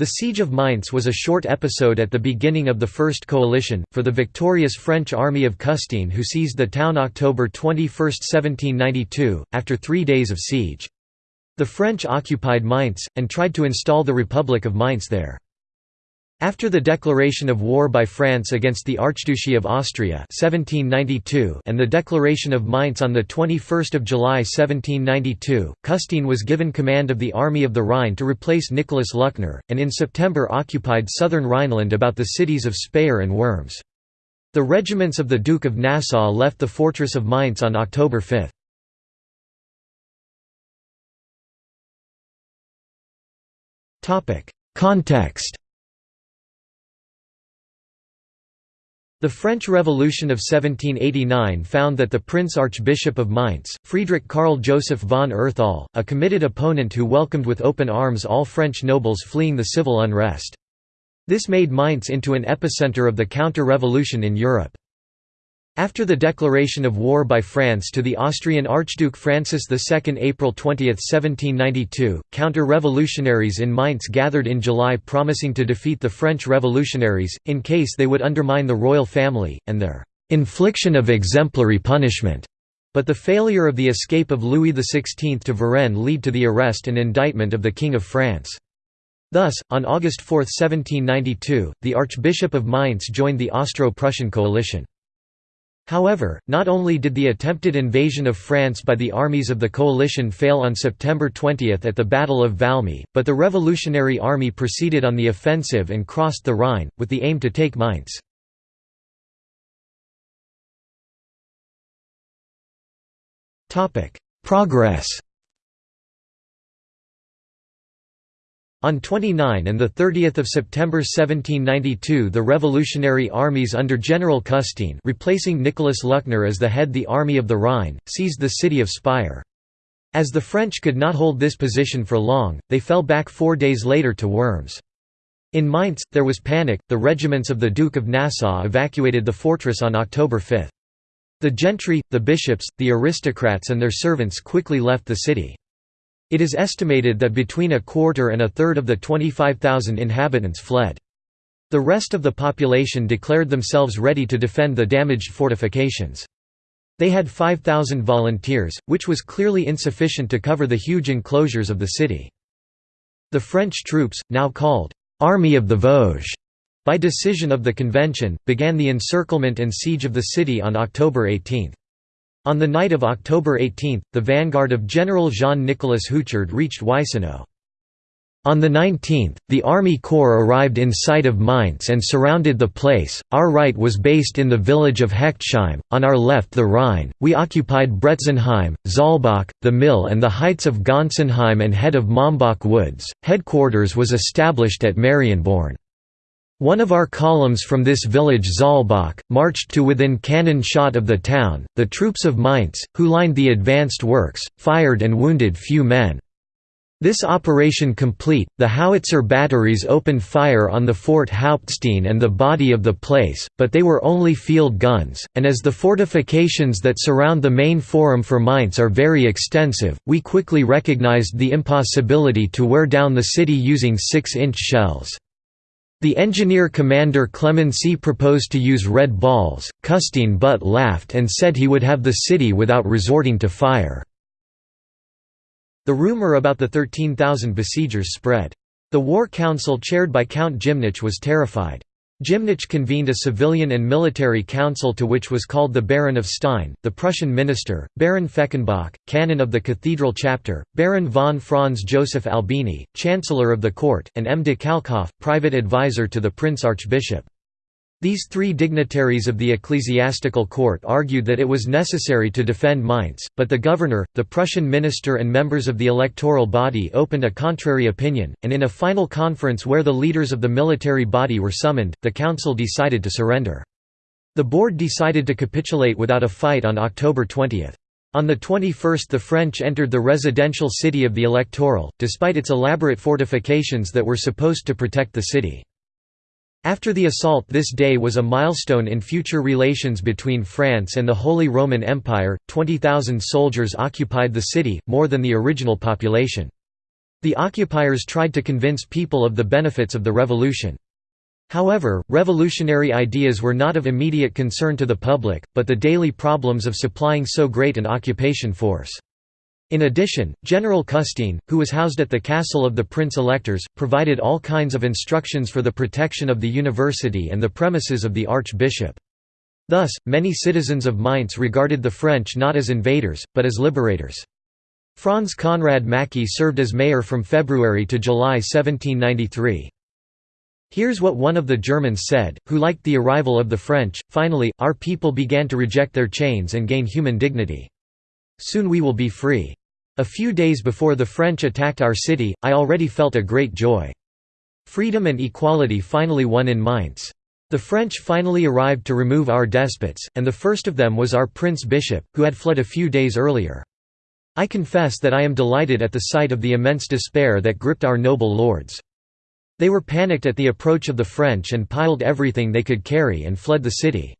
The Siege of Mainz was a short episode at the beginning of the First Coalition, for the victorious French army of Custine who seized the town October 21, 1792, after three days of siege. The French occupied Mainz, and tried to install the Republic of Mainz there. After the declaration of war by France against the Archduchy of Austria 1792 and the declaration of Mainz on 21 July 1792, Custine was given command of the Army of the Rhine to replace Nicholas Luckner, and in September occupied southern Rhineland about the cities of Speyer and Worms. The regiments of the Duke of Nassau left the fortress of Mainz on October 5. Context The French Revolution of 1789 found that the Prince Archbishop of Mainz, Friedrich Karl Joseph von Erthal, a committed opponent who welcomed with open arms all French nobles fleeing the civil unrest. This made Mainz into an epicenter of the counter-revolution in Europe. After the declaration of war by France to the Austrian Archduke Francis II April 20, 1792, counter-revolutionaries in Mainz gathered in July promising to defeat the French revolutionaries, in case they would undermine the royal family, and their «infliction of exemplary punishment». But the failure of the escape of Louis XVI to Varennes lead to the arrest and indictment of the King of France. Thus, on August 4, 1792, the Archbishop of Mainz joined the Austro-Prussian coalition. However, not only did the attempted invasion of France by the armies of the coalition fail on September 20 at the Battle of Valmy, but the Revolutionary Army proceeded on the offensive and crossed the Rhine, with the aim to take Mainz. Progress On 29 and 30 September 1792 the revolutionary armies under General Custine replacing Nicholas Luckner as the head the Army of the Rhine, seized the city of Speyer. As the French could not hold this position for long, they fell back four days later to Worms. In Mainz, there was panic, the regiments of the Duke of Nassau evacuated the fortress on October 5. The gentry, the bishops, the aristocrats and their servants quickly left the city. It is estimated that between a quarter and a third of the 25,000 inhabitants fled. The rest of the population declared themselves ready to defend the damaged fortifications. They had 5,000 volunteers, which was clearly insufficient to cover the huge enclosures of the city. The French troops, now called «Army of the Vosges», by decision of the convention, began the encirclement and siege of the city on October 18. On the night of October 18, the vanguard of General Jean-Nicolas Houchard reached Weisenau. On the 19th, the Army Corps arrived in sight of Mainz and surrounded the place. Our right was based in the village of Hechtsheim, on our left the Rhine. We occupied Bretzenheim, Zahlbach, the mill, and the heights of Gonsenheim and head of Mombach Woods. Headquarters was established at Marienborn. One of our columns from this village Zahlbach, marched to within cannon shot of the town, the troops of Mainz, who lined the advanced works, fired and wounded few men. This operation complete, the howitzer batteries opened fire on the Fort Hauptstein and the body of the place, but they were only field guns, and as the fortifications that surround the main forum for Mainz are very extensive, we quickly recognized the impossibility to wear down the city using 6-inch shells. The engineer commander Clemency proposed to use red balls, Custine but laughed and said he would have the city without resorting to fire. The rumor about the 13,000 besiegers spread. The War Council chaired by Count Gymnich was terrified. Gymnich convened a civilian and military council to which was called the Baron of Stein, the Prussian minister, Baron Fechenbach, canon of the cathedral chapter, Baron von Franz Joseph Albini, chancellor of the court, and M. de Kalkhoff, private advisor to the prince archbishop. These three dignitaries of the ecclesiastical court argued that it was necessary to defend Mainz, but the governor, the Prussian minister and members of the electoral body opened a contrary opinion, and in a final conference where the leaders of the military body were summoned, the council decided to surrender. The board decided to capitulate without a fight on October 20. On the 21st the French entered the residential city of the electoral, despite its elaborate fortifications that were supposed to protect the city. After the assault this day was a milestone in future relations between France and the Holy Roman Empire, 20,000 soldiers occupied the city, more than the original population. The occupiers tried to convince people of the benefits of the revolution. However, revolutionary ideas were not of immediate concern to the public, but the daily problems of supplying so great an occupation force. In addition, General Custine, who was housed at the castle of the prince-electors, provided all kinds of instructions for the protection of the university and the premises of the archbishop. Thus, many citizens of Mainz regarded the French not as invaders, but as liberators. Franz Conrad Macké served as mayor from February to July 1793. Here's what one of the Germans said, who liked the arrival of the French, finally, our people began to reject their chains and gain human dignity. Soon we will be free. A few days before the French attacked our city, I already felt a great joy. Freedom and equality finally won in Mainz. The French finally arrived to remove our despots, and the first of them was our Prince Bishop, who had fled a few days earlier. I confess that I am delighted at the sight of the immense despair that gripped our noble lords. They were panicked at the approach of the French and piled everything they could carry and fled the city.